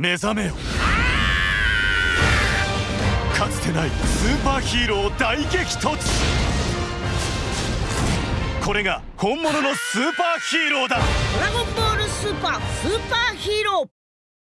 目覚めよ。かつてないスーパーヒーロー大激突。これが本物のスーパーヒーローだ。ドラゴンボールスーパースーパーヒーロー。